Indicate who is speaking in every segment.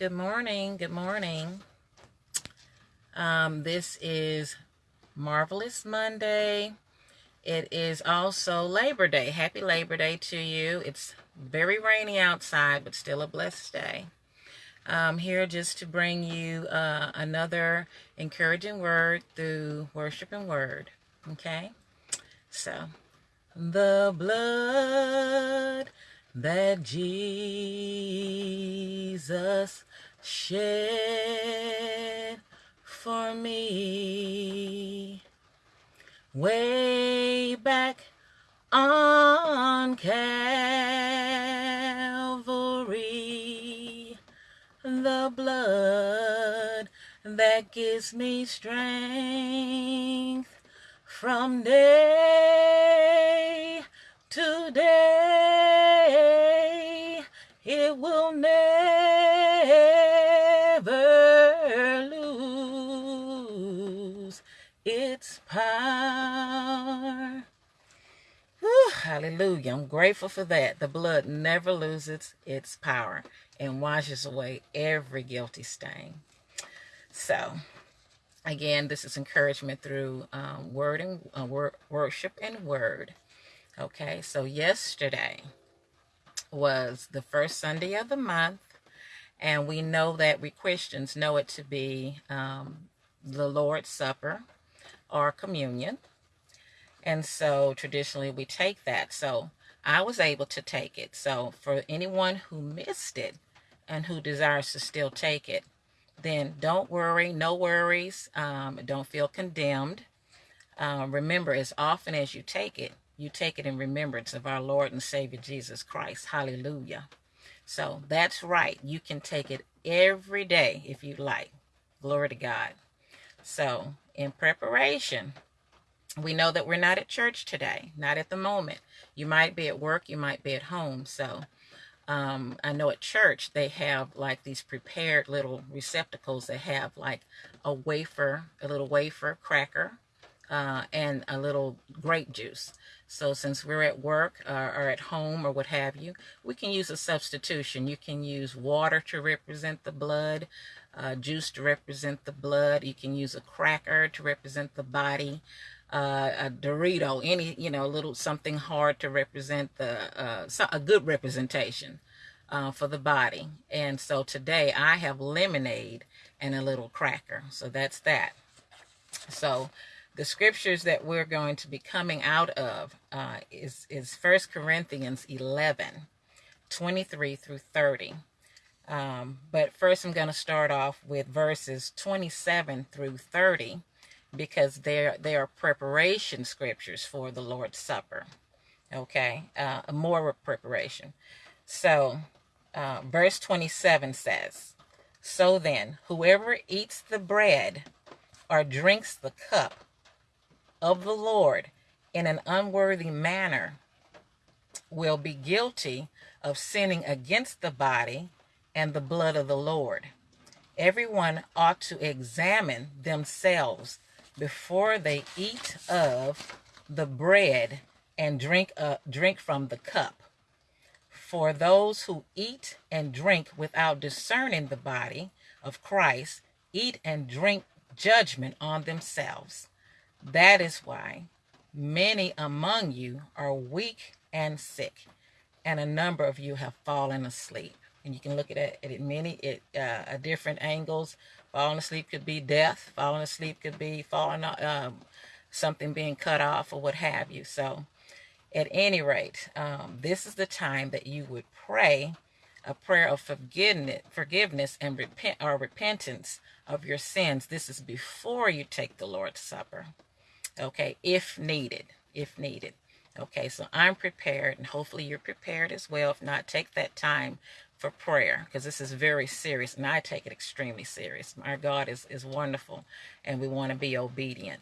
Speaker 1: Good morning. Good morning. Um, this is Marvelous Monday. It is also Labor Day. Happy Labor Day to you. It's very rainy outside, but still a blessed day. I'm here just to bring you uh, another encouraging word through worship and word. Okay? So, the blood that Jesus shed for me. Way back on Calvary the blood that gives me strength from day to day hallelujah. I'm grateful for that. The blood never loses its power and washes away every guilty stain. So, again, this is encouragement through um, word and uh, word, worship and word. Okay, so yesterday was the first Sunday of the month, and we know that we Christians know it to be um, the Lord's Supper or communion. And so traditionally we take that. So I was able to take it. So for anyone who missed it and who desires to still take it, then don't worry, no worries. Um, don't feel condemned. Uh, remember, as often as you take it, you take it in remembrance of our Lord and Savior Jesus Christ. Hallelujah. So that's right. You can take it every day if you like. Glory to God. So, in preparation, we know that we're not at church today, not at the moment. You might be at work, you might be at home. So, um, I know at church they have like these prepared little receptacles that have like a wafer, a little wafer cracker, uh, and a little grape juice. So since we're at work uh, or at home or what have you, we can use a substitution. You can use water to represent the blood, uh, juice to represent the blood. You can use a cracker to represent the body, uh, a Dorito, any, you know, a little something hard to represent the, uh, a good representation uh, for the body. And so today I have lemonade and a little cracker. So that's that. So the scriptures that we're going to be coming out of uh, is, is 1 Corinthians 11, 23 through 30. Um, but first I'm going to start off with verses 27 through 30 because they're, they are preparation scriptures for the Lord's Supper. Okay, uh, more preparation. So, uh, verse 27 says, So then, whoever eats the bread or drinks the cup of the Lord in an unworthy manner will be guilty of sinning against the body and the blood of the Lord. Everyone ought to examine themselves before they eat of the bread and drink uh, drink from the cup. For those who eat and drink without discerning the body of Christ eat and drink judgment on themselves. That is why many among you are weak and sick, and a number of you have fallen asleep and you can look at it at many it, uh, different angles. Falling asleep could be death. Falling asleep could be falling, um, something being cut off or what have you. So, at any rate, um, this is the time that you would pray a prayer of forgiveness, forgiveness and repent or repentance of your sins. This is before you take the Lord's Supper. Okay, if needed, if needed. Okay, so I'm prepared, and hopefully you're prepared as well. If not, take that time for prayer because this is very serious and I take it extremely serious. Our God is, is wonderful and we want to be obedient.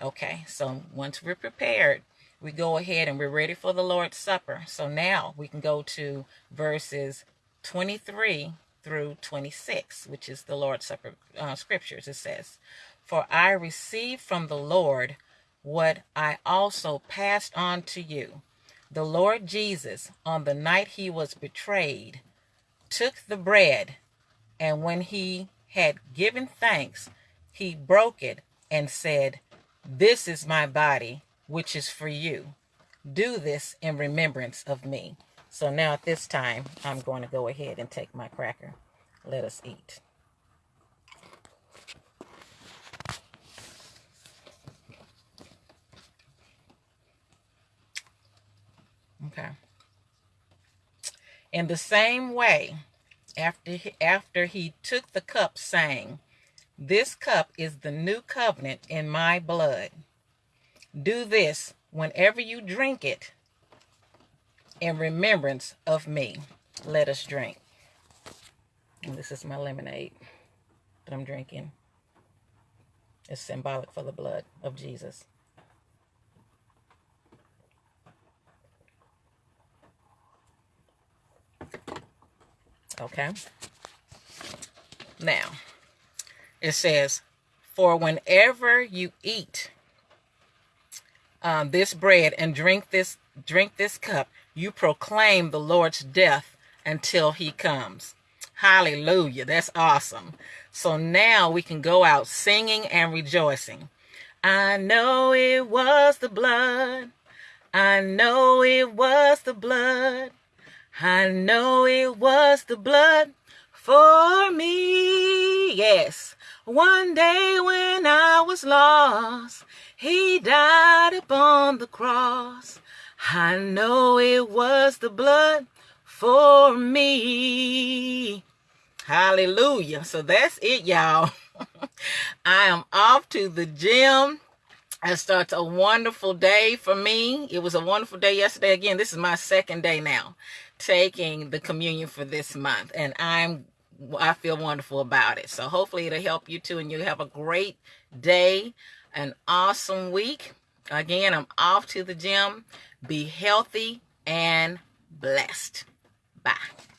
Speaker 1: Okay, so once we're prepared, we go ahead and we're ready for the Lord's Supper. So now we can go to verses 23 through 26, which is the Lord's Supper uh, scriptures. It says, For I received from the Lord what I also passed on to you. The Lord Jesus, on the night he was betrayed, took the bread, And when he had given thanks, he broke it and said, This is my body, which is for you. Do this in remembrance of me. So now at this time, I'm going to go ahead and take my cracker. Let us eat. Okay. In the same way, after he, after he took the cup, saying, This cup is the new covenant in my blood. Do this whenever you drink it in remembrance of me. Let us drink. And this is my lemonade that I'm drinking. It's symbolic for the blood of Jesus. Okay. Now, it says, For whenever you eat um, this bread and drink this drink this cup, you proclaim the Lord's death until he comes. Hallelujah. That's awesome. So now we can go out singing and rejoicing. I know it was the blood. I know it was the blood. I know it was the blood for me. Yes. One day when I was lost, he died upon the cross. I know it was the blood for me. Hallelujah. So that's it, y'all. I am off to the gym. It starts a wonderful day for me. It was a wonderful day yesterday. Again, this is my second day now taking the communion for this month. And I'm I feel wonderful about it. So hopefully it'll help you too and you have a great day, an awesome week. Again, I'm off to the gym. Be healthy and blessed. Bye.